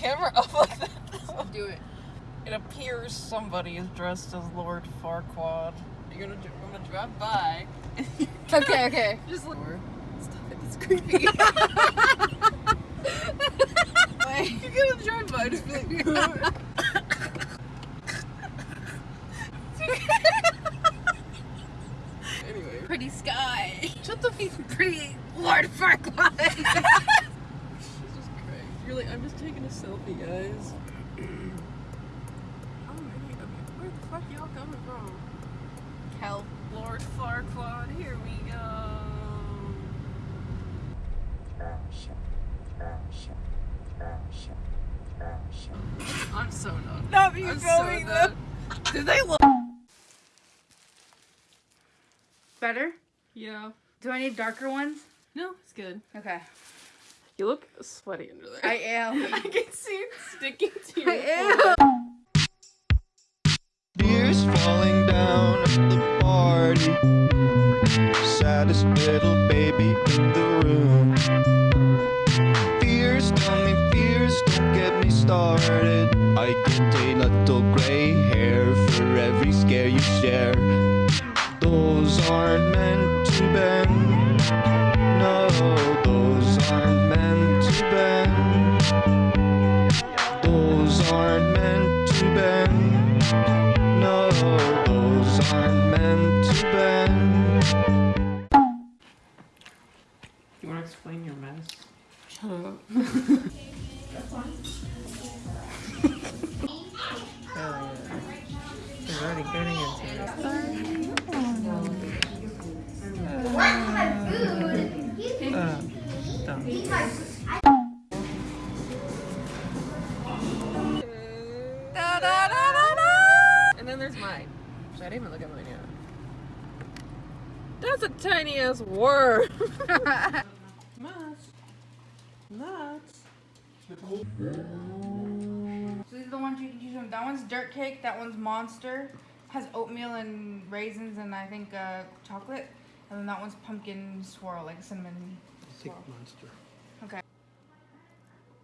camera up like that? Do it. It appears somebody is dressed as Lord Farquaad. You're gonna, I'm gonna drive by. Okay, okay. Just look. Stop it, it's creepy. You're gonna drive by, just be like, anyway. Pretty sky. Shut the f- Pretty Lord Farquaad. Jesus Christ. You're like, I'm just taking a selfie, guys. Oh, okay. Where the fuck y'all coming from? Hell. Lord Farquaad, here we go. I'm so done. Stop you I'm so filming done. them. Did they look? Better? Yeah. Do I need darker ones? No, it's good. Okay. You look sweaty under there. I am. I can see it sticking to your I am. No, That's a tiny ass worm. Nuts. Nuts. So these are the ones you can choose from. That one's dirt cake. That one's monster. Has oatmeal and raisins and I think uh, chocolate. And then that one's pumpkin swirl, like cinnamon swirl. monster. Okay.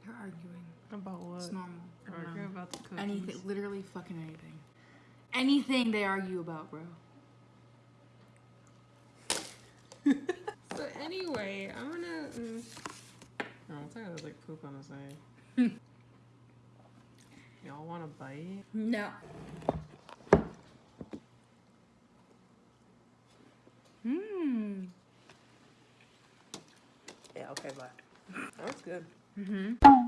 You're arguing. About what? It's normal. Arguing about the cookies. Anything, literally fucking anything. Anything they argue about, bro. So anyway, I'm gonna. Mm, oh, it's like there's like poop on the side. Y'all want a bite? No. Mmm. Yeah. Okay. Bye. That's good. Mm-hmm. You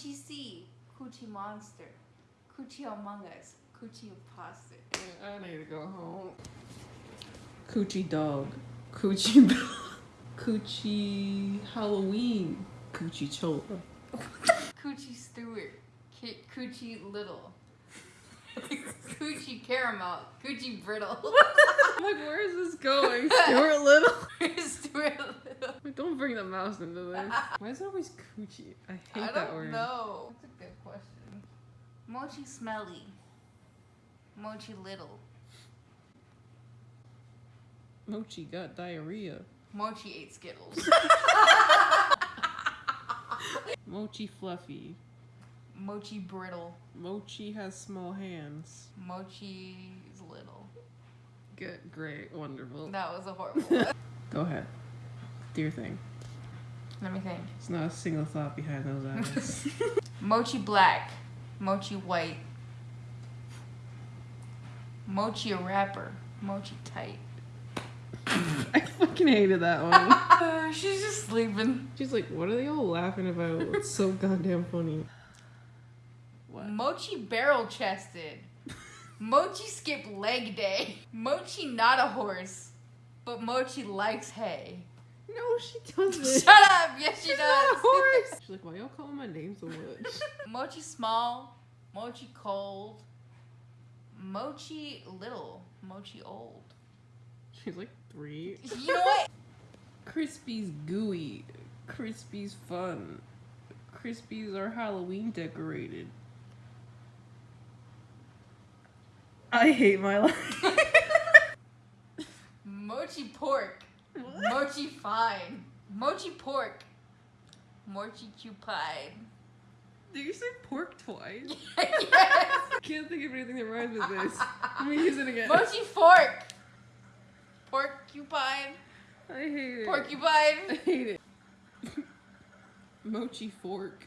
Coochie C. Coochie Monster. Coochie Among Us. Coochie Imposter. I need to go home. Coochie dog. Coochie. Coochie Halloween. Coochie Chola. Coochie Stewart. Coochie Little. Coochie Caramel. Coochie Brittle. I'm like, where is this going? Stuart Little. Stuart Little. Like, don't bring the mouse into this. Why is it always coochie? I hate I that don't word. know. That's a good question. Mochi Smelly. Mochi Little. Mochi got diarrhea. Mochi ate Skittles. Mochi fluffy. Mochi Brittle. Mochi has small hands. Mochi's Little. Good, great, wonderful. That was a horrible one. Go ahead. Do your thing. Let me think. It's not a single thought behind those eyes. Mochi Black. Mochi White. Mochi a rapper. Mochi tight. I fucking hated that one. She's just sleeping. She's like, what are they all laughing about? It's so goddamn funny. What? Mochi barrel chested. Mochi skip leg day. Mochi not a horse, but Mochi likes hay. No, she doesn't. Shut up! Yes, she She's does. not a horse. She's like, why y'all calling my name so much? Mochi small, Mochi cold. Mochi little. Mochi old. She's like three. You know what? Crispy's gooey. Crispy's fun. Crispy's are Halloween decorated. I hate my life. Mochi pork. Mochi fine. Mochi pork. Mochi cupide. Did you say pork twice? yes. Can't think of anything that rhymes with this. Let me use it again. Mochi fork. Porcupine. I hate it. I hate it. Mochi fork.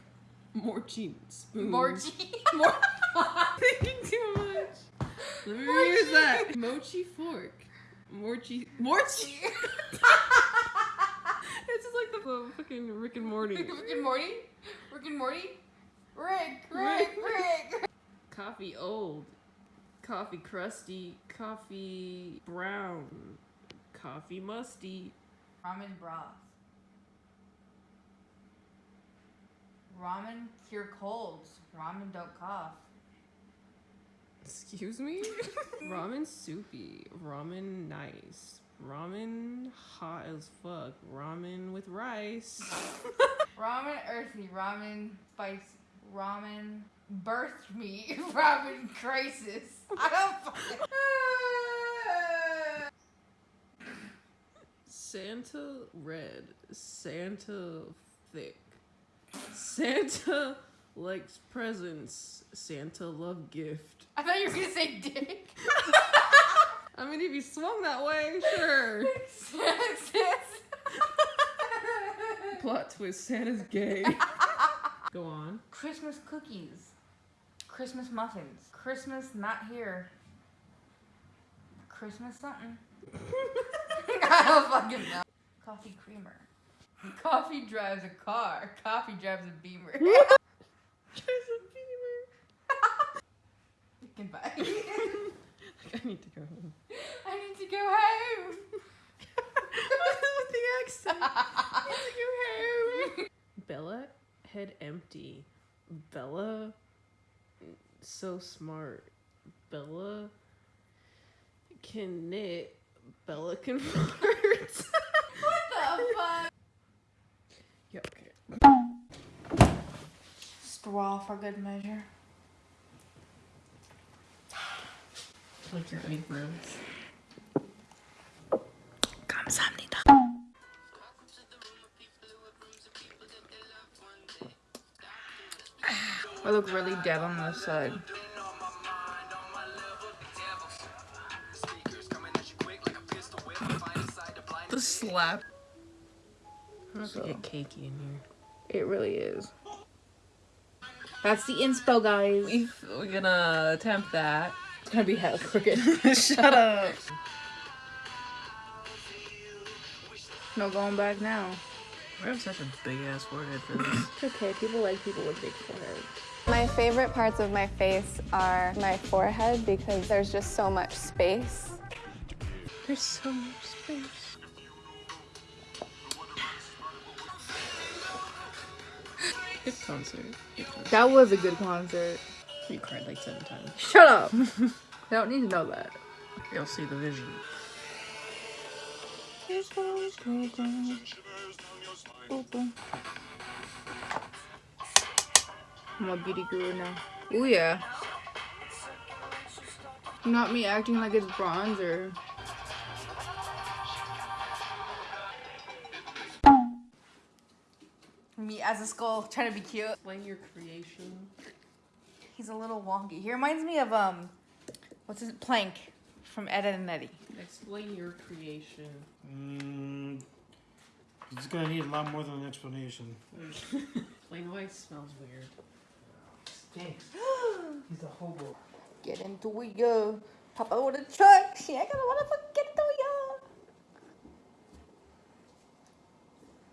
Morchi spoon. Morchi. Mor- Thinking too much. Let me reuse that. Mochi fork. Morchi. Morchi. it's just like the, the fucking Rick and Morty. Rick and Morty. Rick and Morty. Rick. Rick. Rick. Coffee old. Coffee crusty. Coffee brown. Coffee musty. Ramen broth. Ramen cure colds. Ramen don't cough. Excuse me? Ramen soupy. Ramen nice. Ramen hot as fuck. Ramen with rice. Ramen earthy. Ramen spice. Ramen birthed me. Ramen crisis. I don't. Santa red. Santa thick. Santa likes presents. Santa love gift. I thought you were gonna say dick. I mean, if you swung that way, sure. Plot twist Santa's gay. Go on. Christmas cookies. Christmas muffins. Christmas not here. Christmas something. I don't fucking know. Coffee creamer. Coffee drives a car. Coffee drives a beamer. Goodbye. I need to go home. I need to go home. With the accent. I need to go home. Bella head empty. Bella so smart. Bella can knit. Bella can flirt. What the fuck? okay. Straw for good measure. Like your eyebrows. I look really dead on this side. The slap. I'm gonna get cakey in here. It really is. That's the inspo, guys. We, we're gonna attempt that. It's gonna be hell crooked. Shut up. no going back now. I have such a big ass forehead for this. It's okay. People like people with big foreheads. My favorite parts of my face are my forehead because there's just so much space. There's so much space. Concert. That was a good concert. You cried like seven times. Shut up. I don't need to know that. You'll see the vision. I'm a beauty guru now. Ooh yeah. Not me acting like it's bronzer. Me as a skull trying to be cute. Explain your creation. He's a little wonky. He reminds me of um, what's his Plank from Ed and Eddie. Explain your creation. Mm, it's gonna need a lot more than an explanation. Explain why it smells weird. Stinks. He's a hobo. Get into it, yo. Papa with a truck. She ain't gonna wanna forget to yo.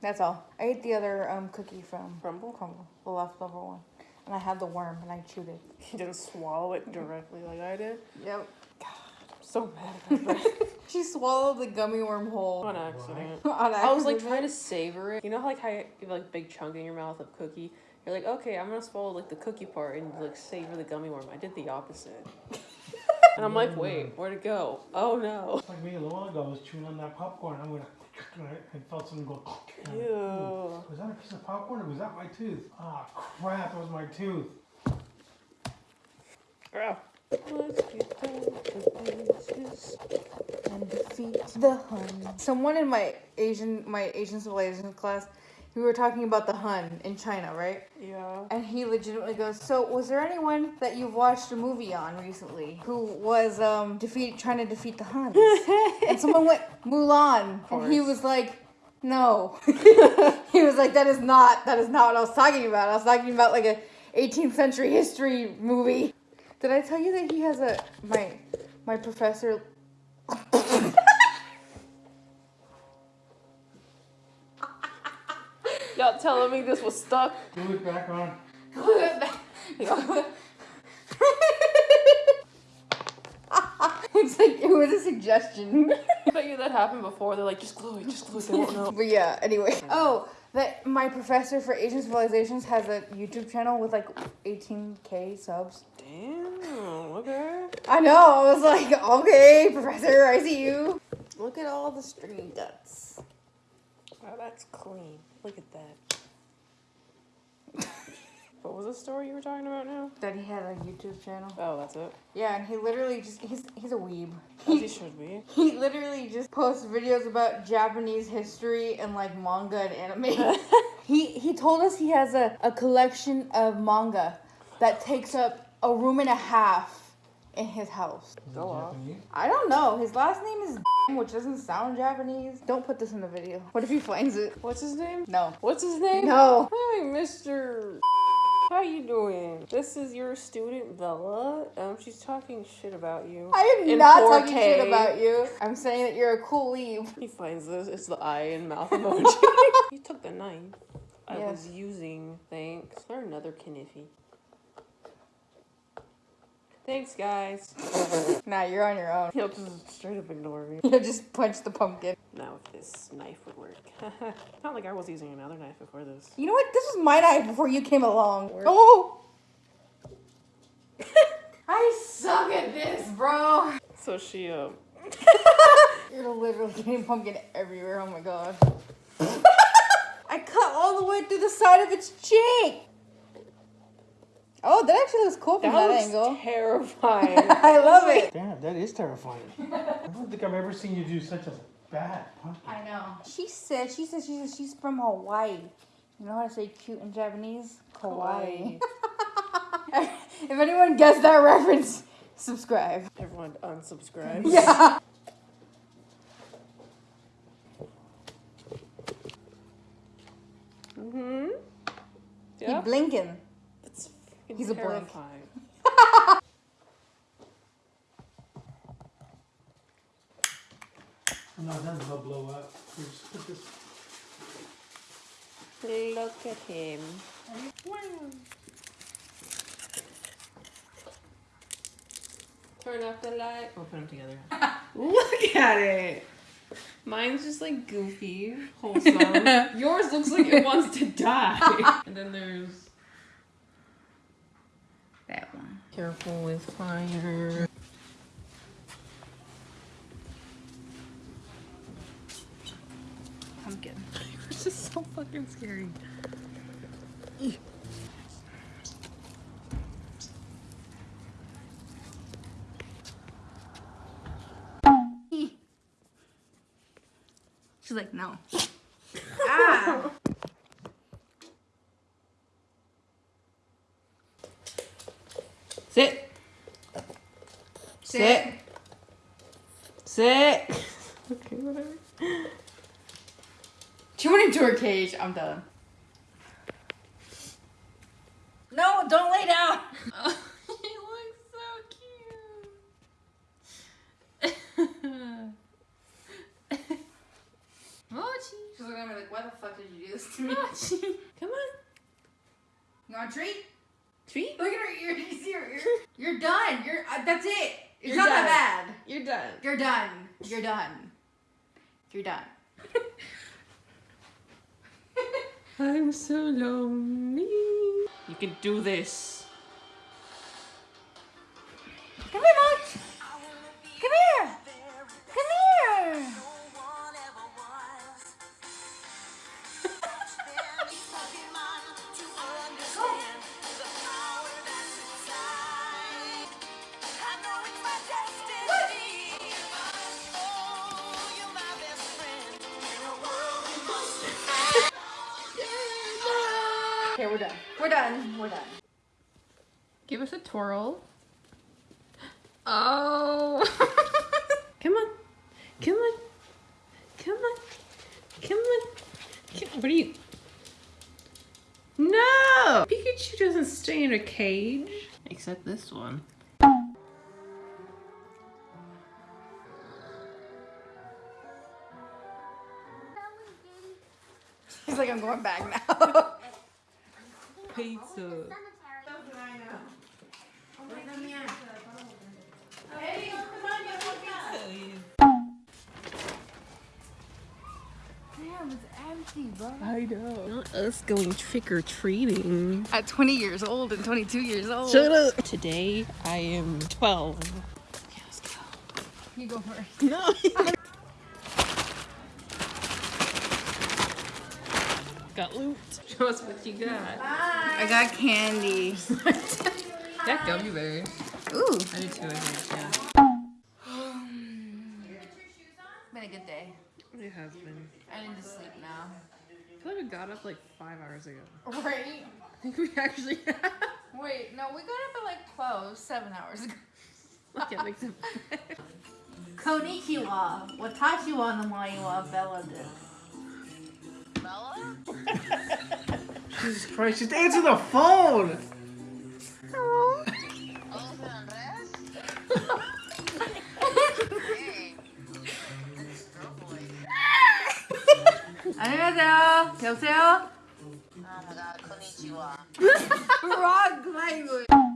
That's all. I ate the other um cookie from Crumbl? Crumbl, the leftover one, and I had the worm and I chewed it. He didn't swallow it directly like I did. Yep. God, so mad. She swallowed the gummy worm whole. On accident. On accident. I was like trying to savor it. You know, how, like how you have like big chunk in your mouth of cookie. You're like, okay, I'm gonna swallow like the cookie part and like savor the gummy worm. I did the opposite. and I'm like, wait, where'd it go? Oh no. It's like me a little while ago. I was chewing on that popcorn. I'm gonna. I felt something go. Ew. Was that a piece of popcorn or was that my tooth? Ah, crap! That was my tooth. Ow. Let's get down to business. and defeat the Hun. Someone in my Asian my Asian civilization class, we were talking about the Hun in China, right? Yeah. And he legitimately goes, "So, was there anyone that you've watched a movie on recently who was um defeat trying to defeat the Huns?" and someone went Mulan, and he was like, "No." he was like, "That is not that is not what I was talking about. I was talking about like a 18th century history movie." Did I tell you that he has a my my professor Y'all telling me this was stuck? Glue it back on. Glue it back. it's like it was a suggestion. I bet you that happened before. They're like, just glue it, just glue it. They won't know. but yeah, anyway. Oh, that my professor for Asian civilizations has a YouTube channel with like 18k subs. Damn. Okay. I know. I was like, okay, professor, I see you. Look at all the string guts. Wow, that's clean. Look at that. what was the story you were talking about now? That he had a YouTube channel. Oh, that's it. Yeah, and he literally just he's he's a weeb. He He, should be. he literally just posts videos about Japanese history and like manga and anime. he he told us he has a, a collection of manga that takes up a room and a half in his house. Go off. I don't know. His last name is which doesn't sound Japanese. Don't put this in the video. What if he finds it? What's his name? No. What's his name? No. Hi, Mr. How you doing? This is your student Bella. Um, she's talking shit about you. I am In not talking 4K. shit about you. I'm saying that you're a cool weeb. He finds this. It's the eye and mouth emoji. you took the knife. I Yes. was using. Thanks. Is there another kniffy? Thanks, guys. Nah, you're on your own. He'll just straight up ignore me. You just punch the pumpkin. Now if this knife would work. Not like I was using another knife before this. You know what? This was my knife before you came along. Word. Oh! I suck at this, bro. So she um You're literally getting pumpkin everywhere. Oh my god. I cut all the way through the side of its cheek. Oh, that actually looks cool from that, that, looks angle. terrifying. I love it. Damn, that is terrifying. I don't think I've ever seen you do such a bad pumpkin. I know. She said, she said she's, she's from Hawaii. You know how to say cute in Japanese? Kawaii. if anyone gets that reference, subscribe. Everyone unsubscribes. Yeah. Mm-hmm. He Yeah. blinking. That's freaking He's a blink. terrifying. No, that will blow up. Just put this. Look at him. Turn off the light. We'll put them together. Look at it. Mine's just like goofy, wholesome. Yours looks like it wants to die. and then there's That one. Careful with fire. Pumpkin. It's just so fucking scary. She's like, no. ah. Sit. Sit. Sit. okay, whatever. She went into her cage. I'm done. No, don't lay down. he looks so cute. Mochi. She's gonna be like, why the fuck did you do this to me? Mochi. Come on. You want a treat? Treat. Look at her ear. You see her ear? You're done. You're. Uh, that's it. It's You're not done. that bad. You're done. You're done. You're done. You're done. I'm so lonely. You can do this. We're done. We're done. Give us a twirl. Oh. Come on. Come on. Come on. Come on. Come- What are you? No! Pikachu doesn't stay in a cage. Except this one. He's like, I'm going back now. Pizza. Oh, Damn, it's empty, bro. I know. Not us going trick or treating. At 20 years old and 22 years old. Shut up. Today I am 12. Yeah, let's go. You go first. No. got loot. Show us what you got. I got candy. That gummy bear. Ooh. I did too, I think, yeah. Been a good day. It has been. I need to sleep now. I feel like I got up like five hours ago. Right? I think we actually Wait, no, we got up at like 12, seven hours ago. Look at makes it. Konnichiwa. Watashi wa namae wa Bella desu. Jesus Christ, just answer the phone! 안녕하세요. 여보세요? Oh my god, konnichiwa. Wrong language.